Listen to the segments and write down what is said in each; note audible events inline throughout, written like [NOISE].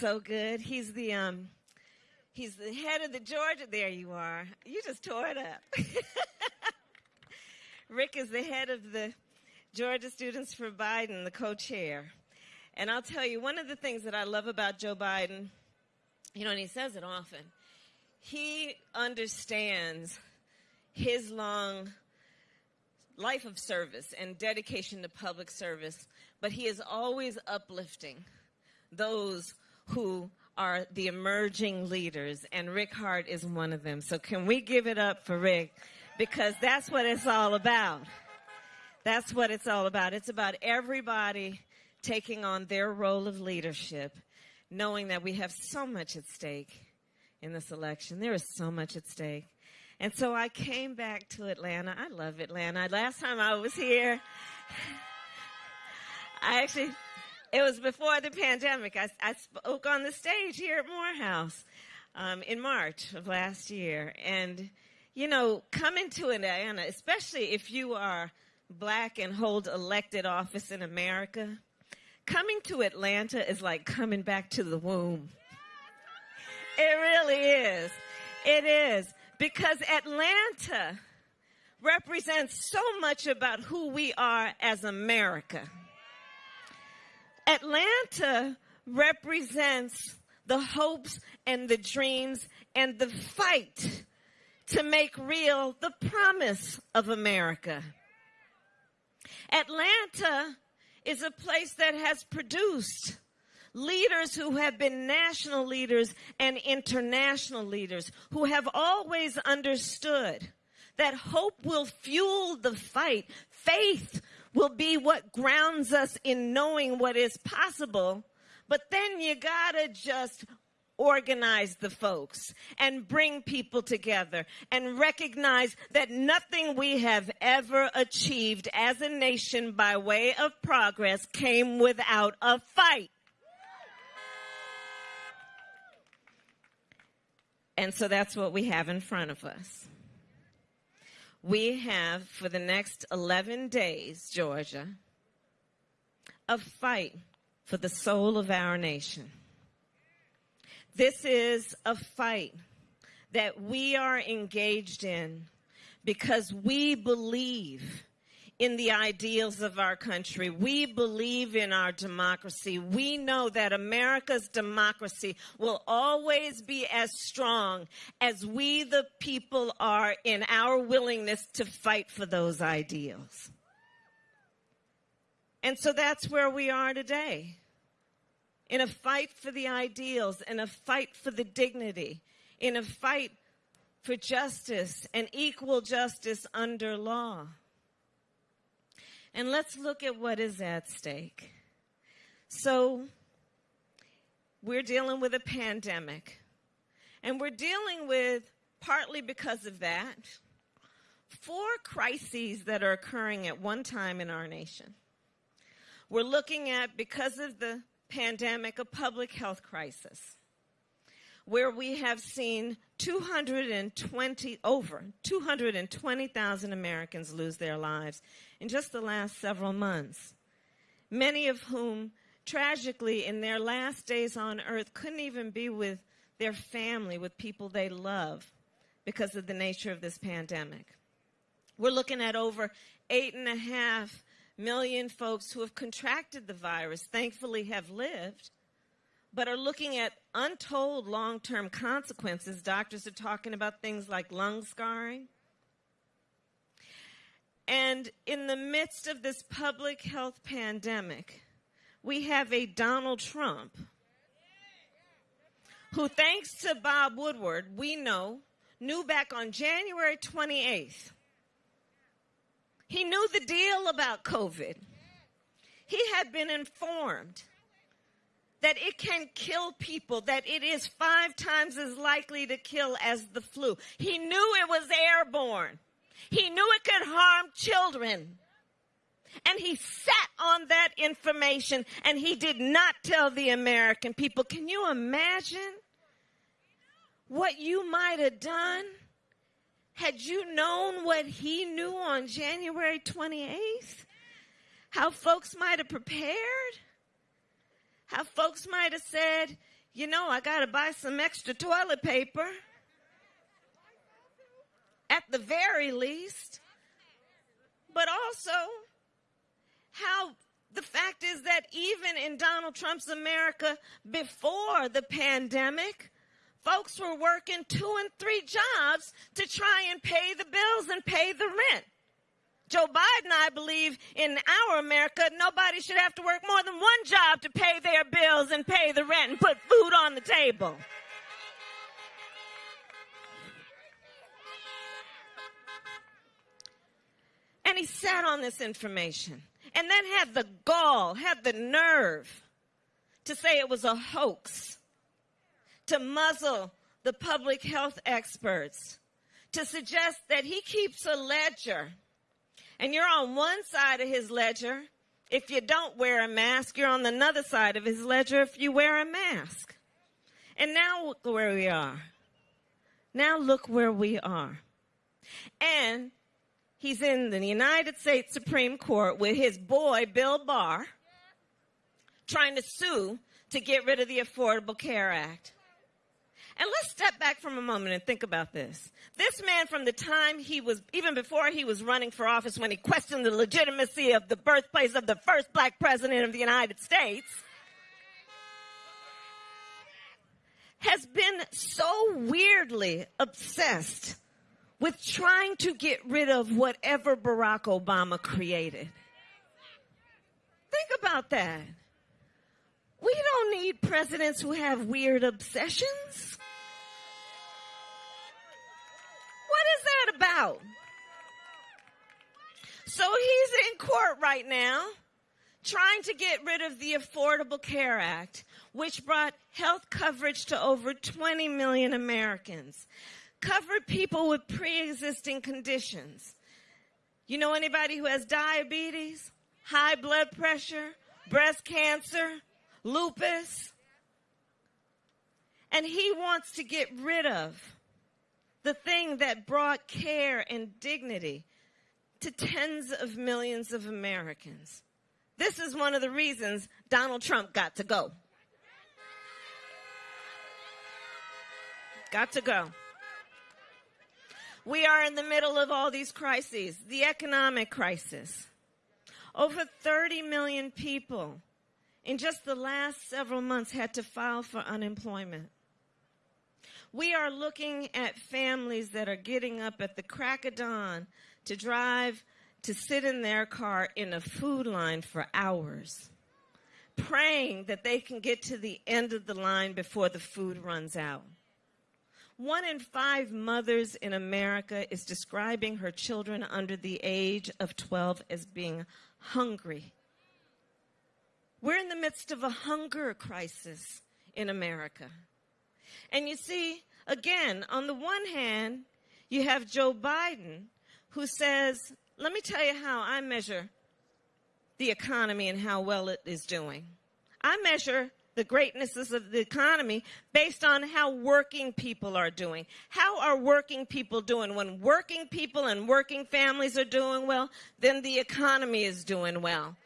so good. He's the um he's the head of the Georgia there you are. You just tore it up. [LAUGHS] Rick is the head of the Georgia Students for Biden, the co-chair. And I'll tell you one of the things that I love about Joe Biden, you know, and he says it often. He understands his long life of service and dedication to public service, but he is always uplifting those who are the emerging leaders, and Rick Hart is one of them. So can we give it up for Rick? Because that's what it's all about. That's what it's all about. It's about everybody taking on their role of leadership, knowing that we have so much at stake in this election. There is so much at stake. And so I came back to Atlanta. I love Atlanta. Last time I was here, I actually, it was before the pandemic. I, I spoke on the stage here at Morehouse um, in March of last year. And, you know, coming to Atlanta, especially if you are black and hold elected office in America, coming to Atlanta is like coming back to the womb. It really is. It is because Atlanta represents so much about who we are as America. Atlanta represents the hopes and the dreams and the fight to make real the promise of America. Atlanta is a place that has produced leaders who have been national leaders and international leaders who have always understood that hope will fuel the fight. Faith will be what grounds us in knowing what is possible. But then you gotta just organize the folks and bring people together and recognize that nothing we have ever achieved as a nation by way of progress came without a fight. And so that's what we have in front of us. We have, for the next 11 days, Georgia, a fight for the soul of our nation. This is a fight that we are engaged in because we believe in the ideals of our country. We believe in our democracy. We know that America's democracy will always be as strong as we, the people, are in our willingness to fight for those ideals. And so that's where we are today. In a fight for the ideals, in a fight for the dignity, in a fight for justice and equal justice under law. And let's look at what is at stake. So, we're dealing with a pandemic. And we're dealing with, partly because of that, four crises that are occurring at one time in our nation. We're looking at, because of the pandemic, a public health crisis where we have seen 220, over 220,000 Americans lose their lives in just the last several months. Many of whom, tragically, in their last days on earth, couldn't even be with their family, with people they love, because of the nature of this pandemic. We're looking at over eight and a half million folks who have contracted the virus, thankfully have lived, but are looking at untold long term consequences. Doctors are talking about things like lung scarring. And in the midst of this public health pandemic, we have a Donald Trump who, thanks to Bob Woodward, we know, knew back on January 28th. He knew the deal about COVID. He had been informed that it can kill people, that it is five times as likely to kill as the flu. He knew it was airborne. He knew it could harm children. And he sat on that information and he did not tell the American people. Can you imagine what you might have done had you known what he knew on January 28th, how folks might have prepared, how folks might have said, you know, I got to buy some extra toilet paper. At the very least. But also, how the fact is that even in Donald Trump's America before the pandemic, folks were working two and three jobs to try and pay the bills and pay the rent. Joe Biden, I believe, in our America, nobody should have to work more than one job to pay their bills and pay the rent and put food on the table. And he sat on this information and then had the gall, had the nerve to say it was a hoax, to muzzle the public health experts, to suggest that he keeps a ledger and you're on one side of his ledger if you don't wear a mask, you're on another side of his ledger if you wear a mask. And now look where we are. Now look where we are. And he's in the United States Supreme Court with his boy, Bill Barr, trying to sue to get rid of the Affordable Care Act. And let's step back from a moment and think about this. This man, from the time he was, even before he was running for office, when he questioned the legitimacy of the birthplace of the first black president of the United States, has been so weirdly obsessed with trying to get rid of whatever Barack Obama created. Think about that. We don't need presidents who have weird obsessions. About? So he's in court right now trying to get rid of the Affordable Care Act, which brought health coverage to over 20 million Americans, covered people with pre-existing conditions. You know anybody who has diabetes, high blood pressure, breast cancer, lupus? And he wants to get rid of the thing that brought care and dignity to tens of millions of Americans. This is one of the reasons Donald Trump got to go. Got to go. We are in the middle of all these crises. The economic crisis. Over 30 million people in just the last several months had to file for unemployment. We are looking at families that are getting up at the crack of dawn to drive, to sit in their car in a food line for hours, praying that they can get to the end of the line before the food runs out. One in five mothers in America is describing her children under the age of 12 as being hungry. We're in the midst of a hunger crisis in America. And you see, again, on the one hand, you have Joe Biden who says, let me tell you how I measure the economy and how well it is doing. I measure the greatnesses of the economy based on how working people are doing. How are working people doing? When working people and working families are doing well, then the economy is doing well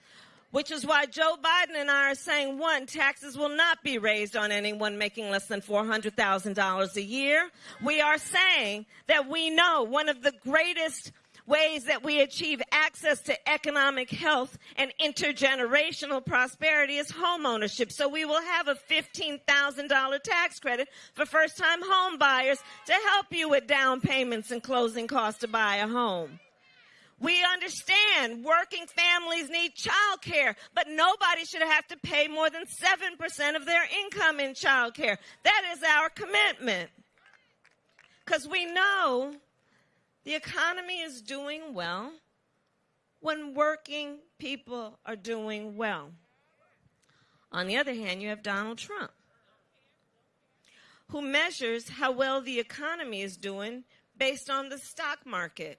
which is why Joe Biden and I are saying one, taxes will not be raised on anyone making less than $400,000 a year. We are saying that we know one of the greatest ways that we achieve access to economic health and intergenerational prosperity is home ownership. So we will have a $15,000 tax credit for first time home buyers to help you with down payments and closing costs to buy a home. We understand working families need child care, but nobody should have to pay more than 7% of their income in child care. That is our commitment. Because we know the economy is doing well when working people are doing well. On the other hand, you have Donald Trump, who measures how well the economy is doing based on the stock market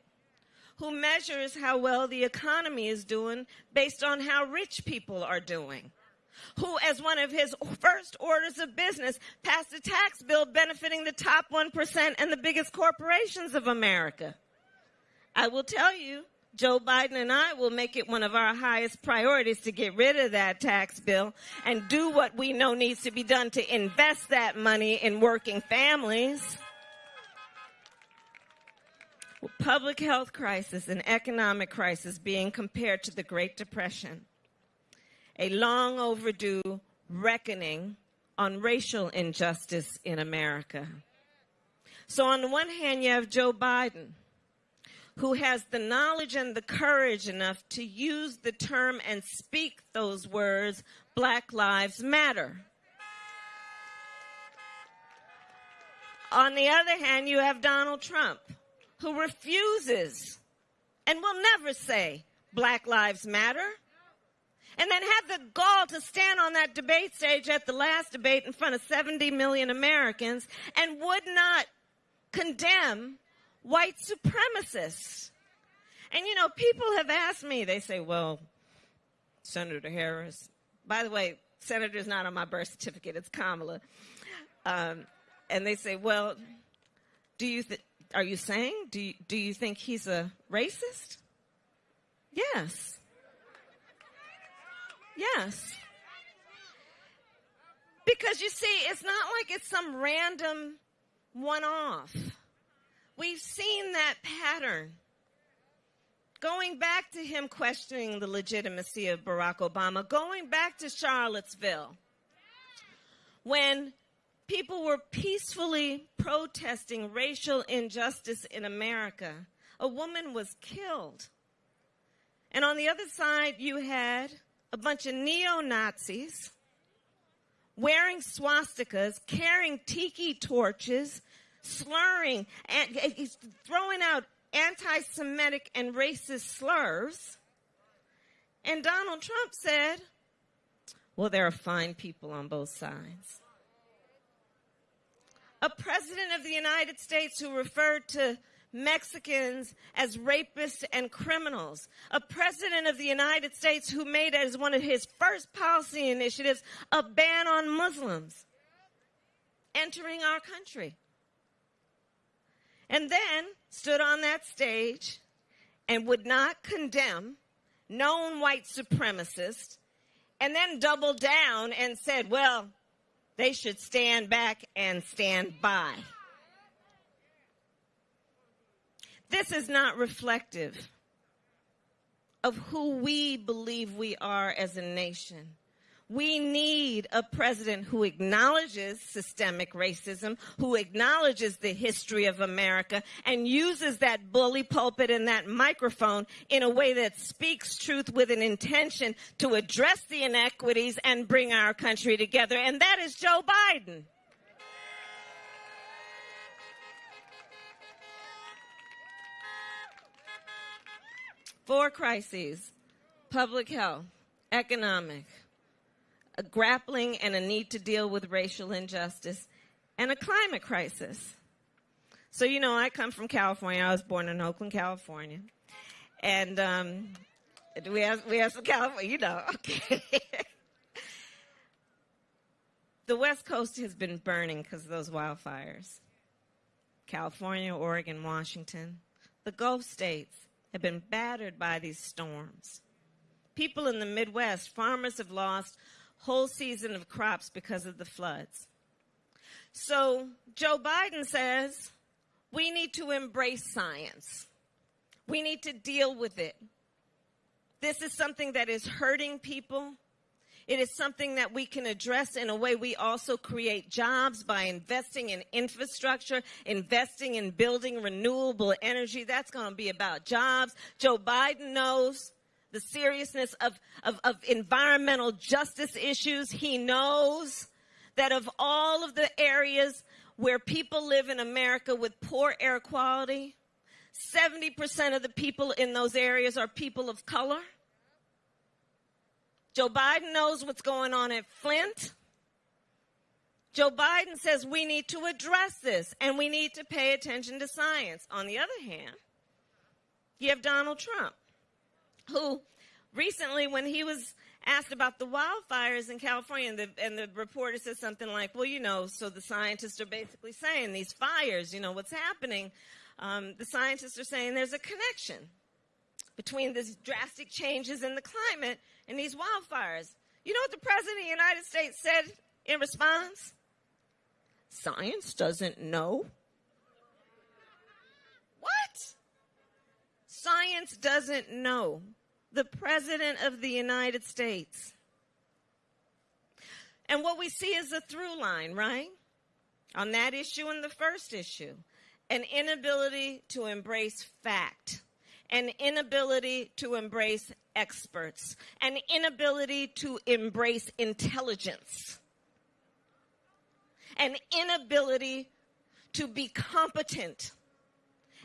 who measures how well the economy is doing based on how rich people are doing, who, as one of his first orders of business, passed a tax bill benefiting the top 1% and the biggest corporations of America. I will tell you, Joe Biden and I will make it one of our highest priorities to get rid of that tax bill and do what we know needs to be done to invest that money in working families. Public health crisis and economic crisis being compared to the Great Depression a long overdue reckoning on racial injustice in America. So, on the one hand, you have Joe Biden, who has the knowledge and the courage enough to use the term and speak those words, Black Lives Matter. On the other hand, you have Donald Trump, who refuses and will never say Black Lives Matter and then had the gall to stand on that debate stage at the last debate in front of 70 million Americans and would not condemn white supremacists. And you know, people have asked me, they say, well, Senator Harris, by the way, Senator's not on my birth certificate, it's Kamala. Um, and they say, well, do you are you saying, do you, do you think he's a racist? Yes. Yes. Because you see, it's not like it's some random one off. We've seen that pattern. Going back to him questioning the legitimacy of Barack Obama, going back to Charlottesville, when people were peacefully protesting racial injustice in America, a woman was killed. And on the other side, you had a bunch of neo Nazis wearing swastikas, carrying tiki torches, slurring, and throwing out anti Semitic and racist slurs. And Donald Trump said, well, there are fine people on both sides. A president of the United States who referred to Mexicans as rapists and criminals. A president of the United States who made as one of his first policy initiatives a ban on Muslims entering our country. And then stood on that stage and would not condemn known white supremacists and then doubled down and said, well, they should stand back and stand by. This is not reflective of who we believe we are as a nation. We need a president who acknowledges systemic racism, who acknowledges the history of America, and uses that bully pulpit and that microphone in a way that speaks truth with an intention to address the inequities and bring our country together. And that is Joe Biden. Four crises public health, economic, a grappling and a need to deal with racial injustice, and a climate crisis. So, you know, I come from California. I was born in Oakland, California. And um, we, have, we have some California, you know, [LAUGHS] okay. the West Coast has been burning because of those wildfires. California, Oregon, Washington, the Gulf states, have been battered by these storms. People in the Midwest, farmers have lost whole season of crops because of the floods. So Joe Biden says we need to embrace science. We need to deal with it. This is something that is hurting people. It is something that we can address in a way we also create jobs by investing in infrastructure, investing in building renewable energy. That's going to be about jobs. Joe Biden knows the seriousness of, of, of environmental justice issues. He knows that of all of the areas where people live in America with poor air quality, 70% of the people in those areas are people of color. Joe Biden knows what's going on at Flint. Joe Biden says we need to address this and we need to pay attention to science. On the other hand, you have Donald Trump, who recently, when he was asked about the wildfires in California, and the, and the reporter said something like, well, you know, so the scientists are basically saying these fires, you know, what's happening. Um, the scientists are saying there's a connection between these drastic changes in the climate and these wildfires. You know what the President of the United States said in response? Science doesn't know. What? Science doesn't know. The President of the United States. And what we see is a through line, right? On that issue and the first issue. An inability to embrace fact, an inability to embrace experts, an inability to embrace intelligence, an inability to be competent,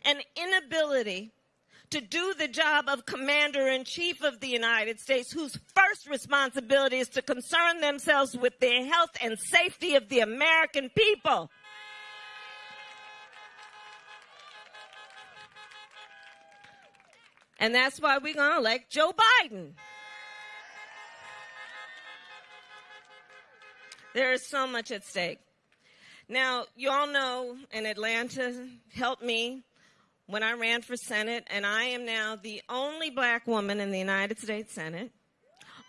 an inability to do the job of commander in chief of the United States, whose first responsibility is to concern themselves with the health and safety of the American people. And that's why we're going to elect Joe Biden. There is so much at stake. Now, you all know, in Atlanta help me when I ran for Senate, and I am now the only black woman in the United States Senate,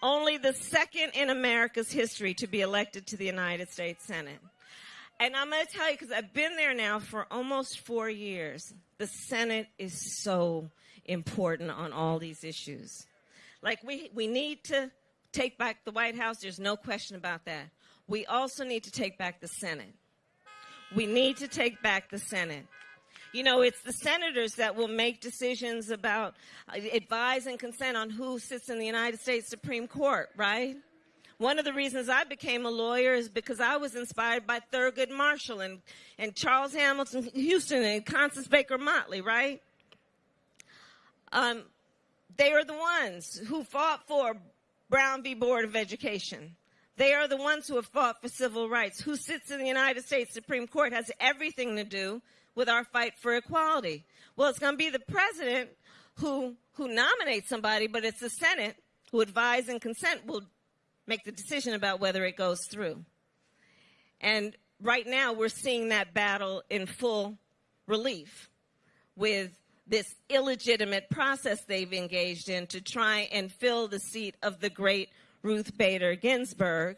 only the second in America's history to be elected to the United States Senate. And I'm going to tell you, because I've been there now for almost four years, the Senate is so important on all these issues. Like, we, we need to take back the White House, there's no question about that. We also need to take back the Senate. We need to take back the Senate. You know, it's the senators that will make decisions about uh, advise and consent on who sits in the United States Supreme Court, right? One of the reasons I became a lawyer is because I was inspired by Thurgood Marshall and, and Charles Hamilton Houston and Constance Baker Motley, right? Um, they are the ones who fought for Brown v. Board of Education. They are the ones who have fought for civil rights. Who sits in the United States Supreme Court has everything to do with our fight for equality. Well, it's going to be the president who, who nominates somebody, but it's the Senate who advise and consent will make the decision about whether it goes through. And right now, we're seeing that battle in full relief with this illegitimate process they've engaged in to try and fill the seat of the great Ruth Bader Ginsburg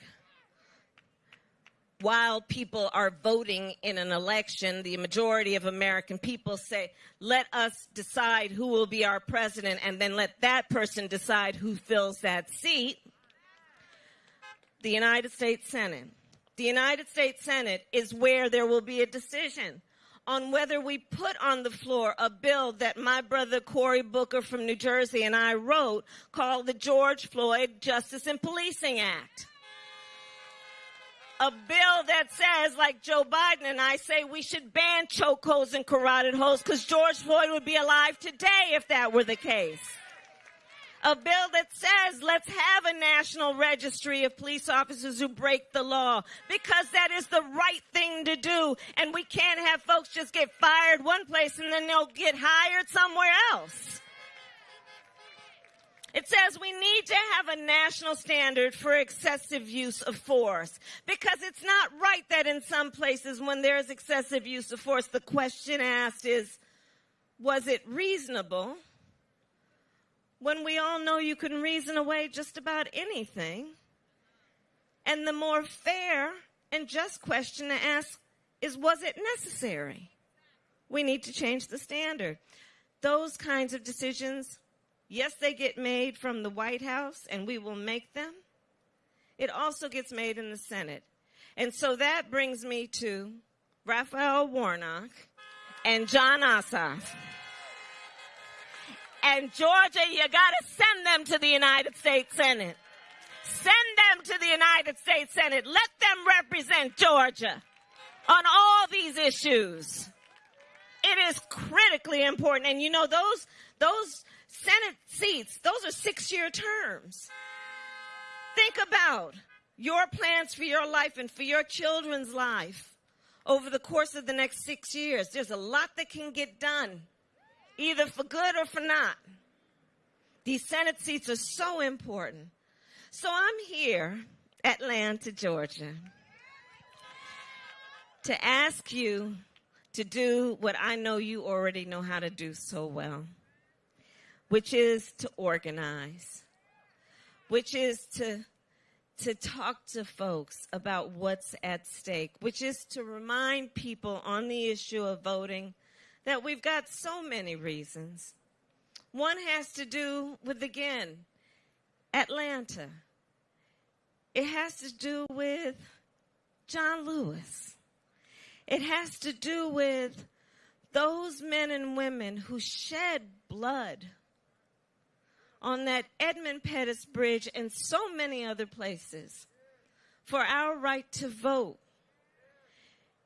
while people are voting in an election, the majority of American people say, let us decide who will be our president and then let that person decide who fills that seat. The United States Senate. The United States Senate is where there will be a decision on whether we put on the floor a bill that my brother Cory Booker from New Jersey and I wrote called the George Floyd Justice and Policing Act a bill that says, like Joe Biden and I say, we should ban chokeholds and carotid holds because George Floyd would be alive today if that were the case. A bill that says, let's have a national registry of police officers who break the law because that is the right thing to do. And we can't have folks just get fired one place and then they'll get hired somewhere else. It says we need to have a national standard for excessive use of force because it's not right that in some places when there's excessive use of force, the question asked is, was it reasonable? When we all know you can reason away just about anything. And the more fair and just question to ask is, was it necessary? We need to change the standard. Those kinds of decisions Yes, they get made from the White House, and we will make them. It also gets made in the Senate. And so that brings me to Raphael Warnock and Jon Ossoff. And Georgia, you gotta send them to the United States Senate. Send them to the United States Senate. Let them represent Georgia on all these issues. It is critically important. And you know, those, those Senate seats, those are six year terms. Think about your plans for your life and for your children's life over the course of the next six years. There's a lot that can get done, either for good or for not. These Senate seats are so important. So I'm here, Atlanta, Georgia, to ask you to do what I know you already know how to do so well, which is to organize, which is to to talk to folks about what's at stake, which is to remind people on the issue of voting that we've got so many reasons. One has to do with, again, Atlanta. It has to do with John Lewis. It has to do with those men and women who shed blood on that Edmund Pettus Bridge and so many other places for our right to vote.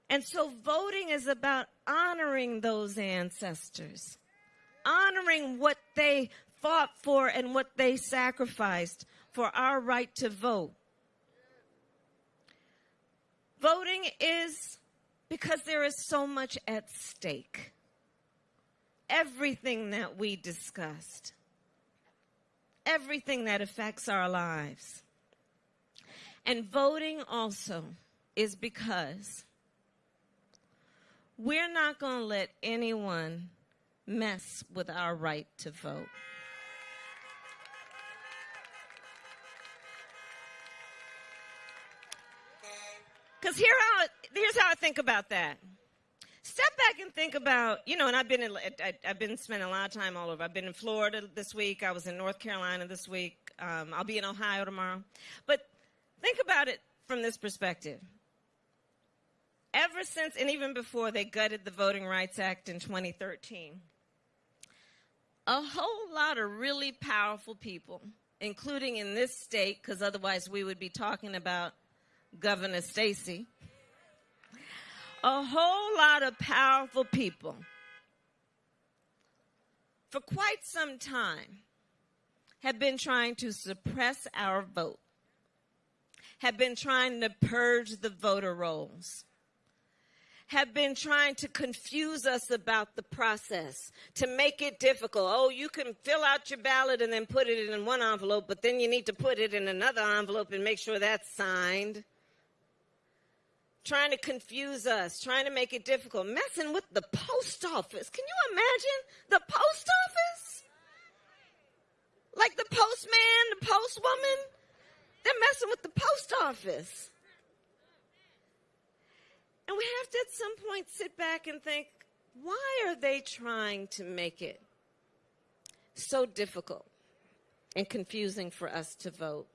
And so voting is about honoring those ancestors, honoring what they fought for and what they sacrificed for our right to vote. Voting is because there is so much at stake. Everything that we discussed, everything that affects our lives. And voting also is because we're not going to let anyone mess with our right to vote. Because here how, here's how I think about that. Step back and think about, you know, and I've been in, I, have been spending a lot of time all over. I've been in Florida this week. I was in North Carolina this week. Um, I'll be in Ohio tomorrow. But think about it from this perspective. Ever since, and even before they gutted the Voting Rights Act in 2013, a whole lot of really powerful people, including in this state, because otherwise we would be talking about Governor Stacey, a whole lot of powerful people for quite some time have been trying to suppress our vote, have been trying to purge the voter rolls, have been trying to confuse us about the process, to make it difficult. Oh, you can fill out your ballot and then put it in one envelope, but then you need to put it in another envelope and make sure that's signed trying to confuse us, trying to make it difficult, messing with the post office. Can you imagine the post office? Like the postman, the postwoman, they're messing with the post office. And we have to at some point sit back and think, why are they trying to make it so difficult and confusing for us to vote?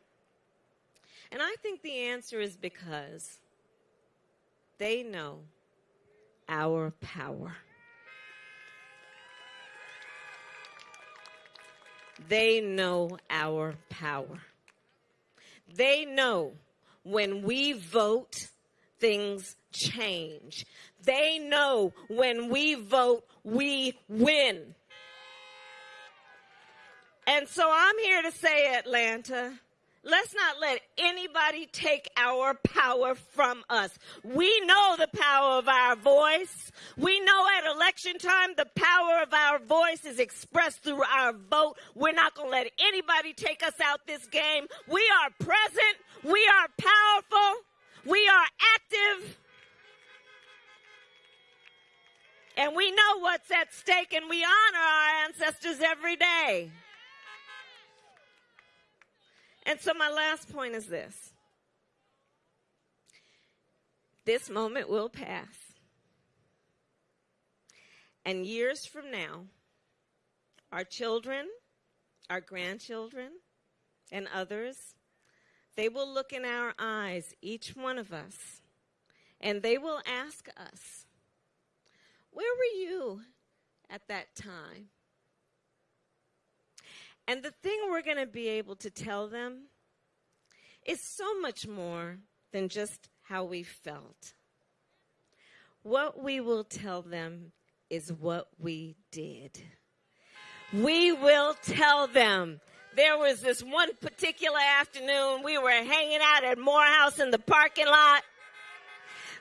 And I think the answer is because they know our power. They know our power. They know when we vote, things change. They know when we vote, we win. And so I'm here to say, Atlanta, Let's not let anybody take our power from us. We know the power of our voice. We know at election time the power of our voice is expressed through our vote. We're not going to let anybody take us out this game. We are present. We are powerful. We are active. And we know what's at stake and we honor our ancestors every day. And so my last point is this. This moment will pass. And years from now, our children, our grandchildren, and others, they will look in our eyes, each one of us, and they will ask us, Where were you at that time? And the thing we're going to be able to tell them is so much more than just how we felt. What we will tell them is what we did. We will tell them. There was this one particular afternoon we were hanging out at Morehouse in the parking lot.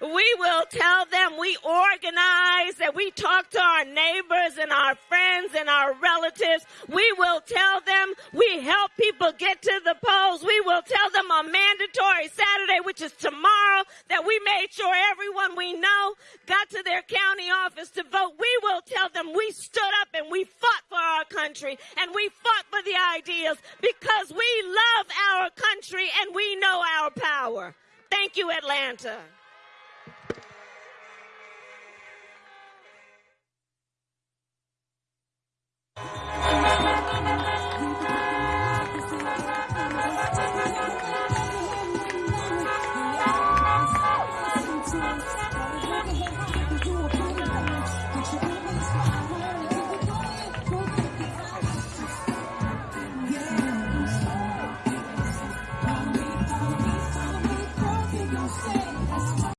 We will tell them we organize, that we talk to our neighbors and our friends and our relatives. We will tell them we help people get to the polls. We will tell them on mandatory Saturday, which is tomorrow, that we made sure everyone we know got to their county office to vote. We will tell them we stood up and we fought for our country and we fought for the ideals because we love our country and we know our power. Thank you, Atlanta.